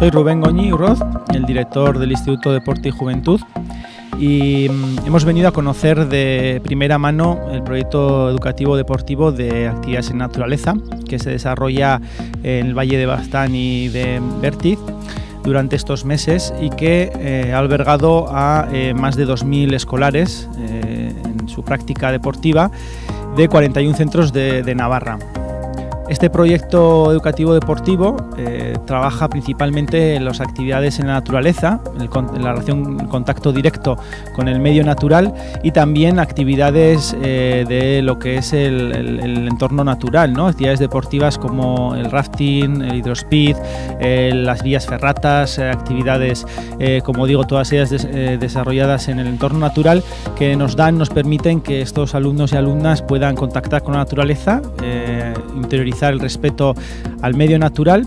Soy Rubén Goñi Urroz, el director del Instituto Deporte y Juventud y mm, hemos venido a conocer de primera mano el proyecto educativo deportivo de actividades en naturaleza que se desarrolla en el Valle de Bastán y de Bertiz durante estos meses y que eh, ha albergado a eh, más de 2.000 escolares eh, en su práctica deportiva de 41 centros de Navarra. Este proyecto educativo deportivo eh, trabaja principalmente en las actividades en la naturaleza, en, la relación, en contacto directo con el medio natural y también actividades eh, de lo que es el, el, el, entorno natural, ¿no? actividades deportivas como el rafting, el hidrospeed, eh, las vías ferratas, eh, actividades, eh, como digo, todas ellas des, eh, desarrolladas en el entorno natural que nos dan, nos permiten que estos alumnos y alumnas puedan contactar con la naturaleza, interiorizar el respeto al medio natural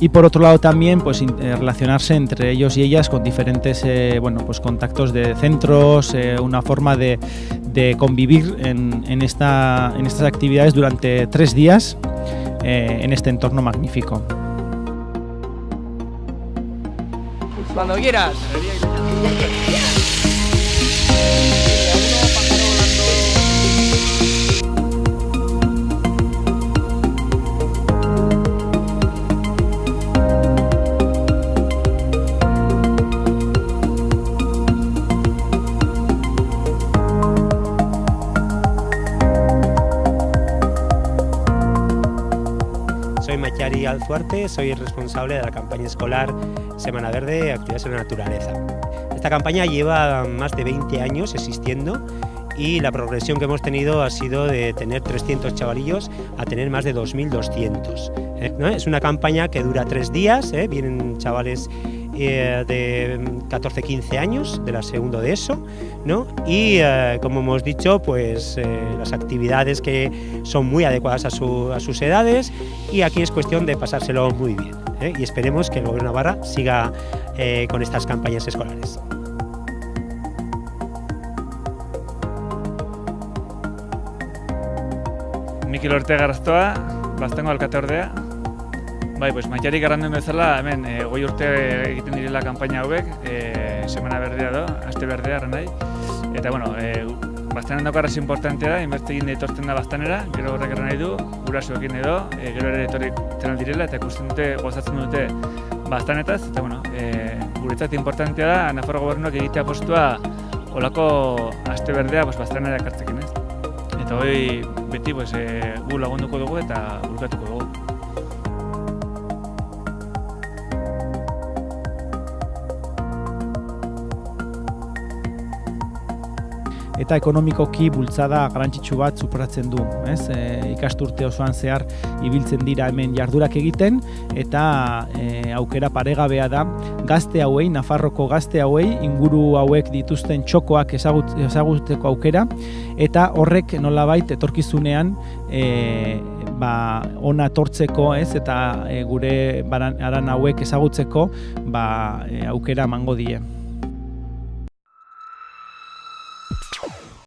y por otro lado también pues eh, relacionarse entre ellos y ellas con diferentes eh, bueno pues contactos de centros eh, una forma de, de convivir en, esta, en estas actividades durante tres días en este entorno magnífico. Cuando quieras Soy Machari Alzuarte, soy el responsable de la campaña escolar Semana Verde Actividades en la Naturaleza. Esta campaña lleva más de 20 años existiendo y la progresión que hemos tenido ha sido de tener 300 chavalillos a tener más de 2.200. ¿eh? ¿no? Es una campaña que dura tres días, ¿eh? vienen chavales eh, de 14-15 años, de la segundo de eso, ¿no? y eh, como hemos dicho, pues eh, las actividades que son muy adecuadas a, su, a, sus edades y aquí es cuestión de pasárselo muy bien y esperemos que el Gobierno de Navarra siga con estas campañas escolares. Mikel Ortega Bai, pues maiarik garranduen bezala, hemen e, goi urte egiten direla kanpaina hauek, e, semana berdea do, aste berdea nahi. Eta, bueno, e, bastanen daukarraz importantea da, inberte egin ditortzen da bastanera, gero horrek erran nahi du, gurasoekin edo, e, gero ere etorri tenal direla, eta ikusten dute, gozatzen dute bastanetaz, eta, bueno, e, guretzat importantea da, Nafarro gobernuak egitea postua olako aste berdea pues, bastanera ekartzekin, ez? Eta hoi beti pues, e, gu lagunduko dugu eta burkatuko dugu. Eta ekonomikoki bultzada garrantzitsu bat supratzen du, ez? E, ikasturte osoan zehar ibiltzen dira hemen jardurak egiten eta e, aukera paregabea da gazte hauei, Nafarroko gazte hauei inguru hauek dituzten txokoak ezagut, ezaguteko aukera eta horrek nolabait etorkizunean e, ba, ona tortzeko, ez? Eta e, gure baran, aran hauek ezagutzeko ba, e, aukera emango die.